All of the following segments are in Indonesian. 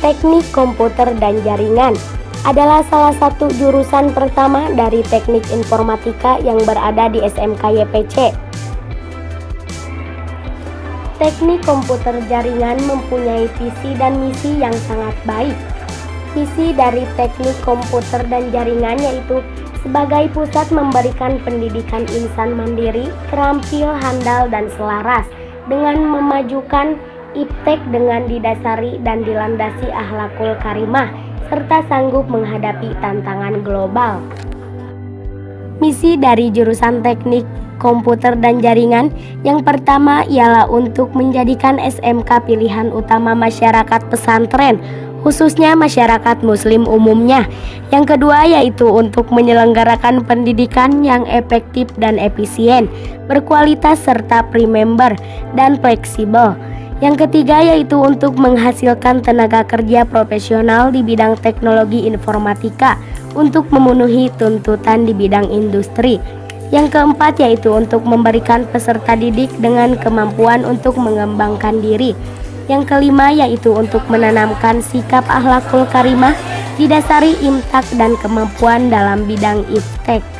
Teknik Komputer dan Jaringan adalah salah satu jurusan pertama dari Teknik Informatika yang berada di SMK YPC. Teknik Komputer Jaringan mempunyai visi dan misi yang sangat baik. Visi dari Teknik Komputer dan Jaringan yaitu sebagai pusat memberikan pendidikan insan mandiri, terampil, handal, dan selaras dengan memajukan iptek dengan didasari dan dilandasi ahlakul karimah serta sanggup menghadapi tantangan global. Misi dari jurusan teknik komputer dan jaringan yang pertama ialah untuk menjadikan SMK pilihan utama masyarakat pesantren khususnya masyarakat muslim umumnya. Yang kedua yaitu untuk menyelenggarakan pendidikan yang efektif dan efisien, berkualitas serta pre-member dan fleksibel. Yang ketiga yaitu untuk menghasilkan tenaga kerja profesional di bidang teknologi informatika untuk memenuhi tuntutan di bidang industri. Yang keempat yaitu untuk memberikan peserta didik dengan kemampuan untuk mengembangkan diri. Yang kelima yaitu untuk menanamkan sikap akhlakul karimah didasari imtak dan kemampuan dalam bidang iftek.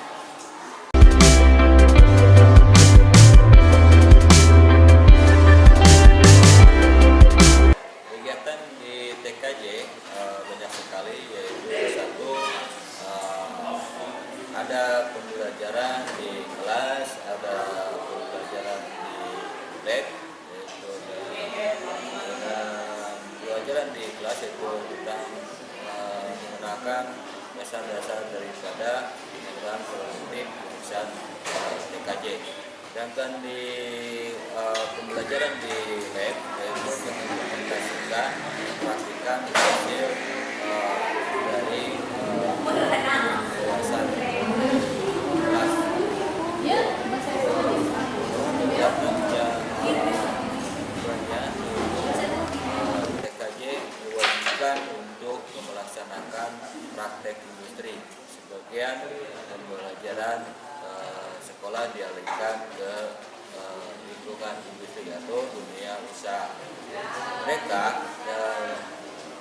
lab, yaitu dengan pembelajaran di kelas itu tentang uh, menggunakan dasar-dasar daripada program produktif jurusan uh, TKJ. Sedangkan di uh, pembelajaran di lab yaitu mengimplementasikan praktikan hasil uh, dari uh, praktek industri. Sebagian pembelajaran uh, sekolah dialihkan ke uh, lingkungan industri atau dunia usaha. Mereka uh,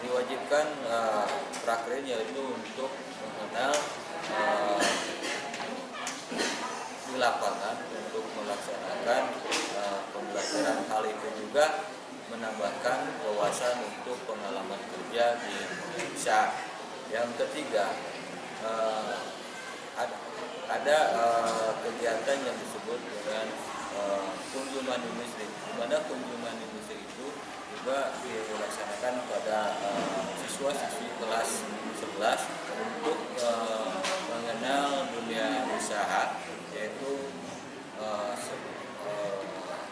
diwajibkan uh, prakteknya itu untuk mengenal uh, di lapangan untuk melaksanakan uh, pembelajaran. Hal itu juga menambahkan wawasan untuk pengalaman kerja di Indonesia yang ketiga uh, ada, ada uh, kegiatan yang disebut dengan uh, kunjungan industri di mana kunjungan industri itu juga dilaksanakan pada siswa-siswi kelas 11 untuk uh, mengenal dunia usaha yaitu uh,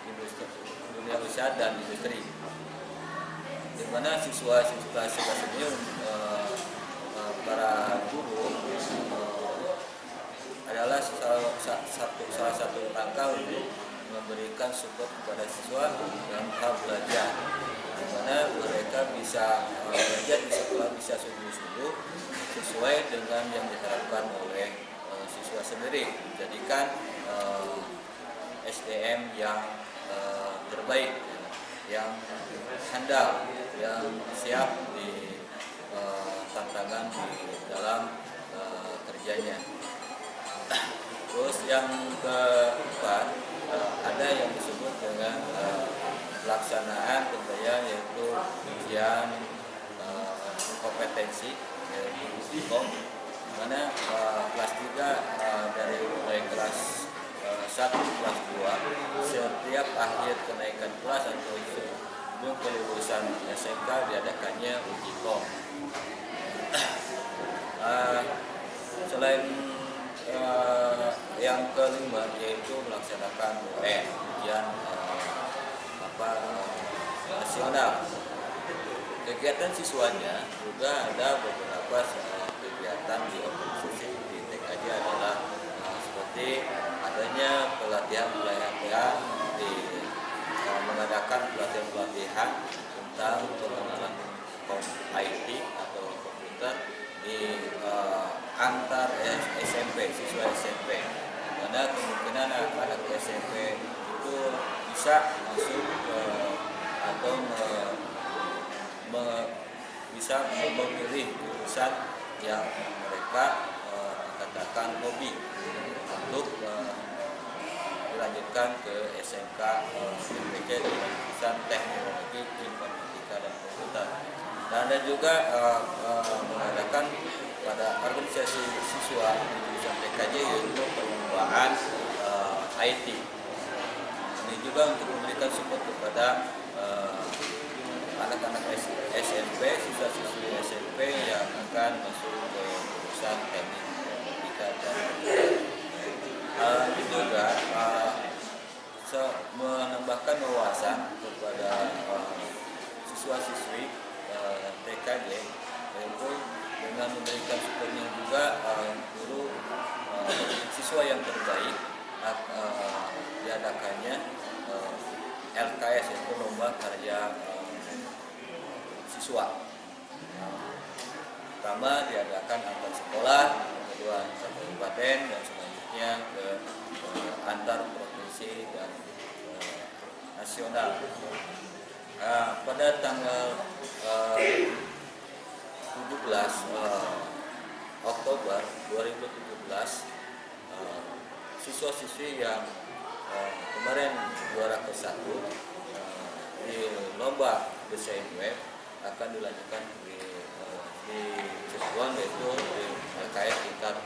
industri, dunia usaha dan industri. Di mana siswa-siswi kelas 11 ini para guru adalah salah satu salah satu langkah untuk memberikan support kepada siswa dalam hal belajar. Di mana mereka bisa uh, belajar di sekolah bisa sungguh-sungguh sesuai dengan yang diharapkan oleh uh, siswa sendiri. Menjadikan uh, SDM yang terbaik yang handal yang siap di tantangan di dalam uh, kerjanya. Terus yang keempat uh, ada yang disebut dengan uh, pelaksanaan tentunya yaitu ujian uh, kompetensi yaitu USIKOM mana uh, kelas 3 uh, dari mulai kelas uh, 1 kelas 2 setiap akhir kenaikan kelas atau sebelum kelulusan SMK diadakannya uji kom uh, selain uh, yang kelima yaitu melaksanakan UN ujian uh, apa uh, nasional. Kegiatan siswanya juga ada beberapa kegiatan di organisasi di TKJ adalah uh, seperti adanya pelatihan-pelatihan di uh, mengadakan pelatihan-pelatihan tentang siswa SMP karena kemungkinan anak SMP itu bisa masuk ke atau me, me, bisa memilih jurusan yang mereka uh, katakan hobi untuk uh, dilanjutkan ke SMK uh, SMPJ dengan jurusan teknologi informatika dan komputer. Dan ada juga uh, uh, organisasi siswa di jurusan TKJ yaitu perlombaan uh, IT ini juga untuk memberikan support kepada anak-anak uh, SMP, siswa-siswi SMP yang akan masuk ke jurusan teknik informatika dan uh, juga uh, menambahkan wawasan kepada uh, siswa-siswi uh, TKJ yaitu dengan memberikan supportnya juga uh, guru uh, siswa yang terbaik uh, diadakannya uh, LKS yaitu lomba karya uh, siswa. Pertama diadakan antar sekolah kedua antar kabupaten dan selanjutnya ke uh, antar provinsi dan uh, nasional. Uh, pada tanggal uh, 17 uh, Oktober 2017 uh, siswa-siswi yang uh, kemarin juara ke satu uh, di lomba desain web akan dilanjutkan di, uh, di Cirebon yaitu di LKS tingkat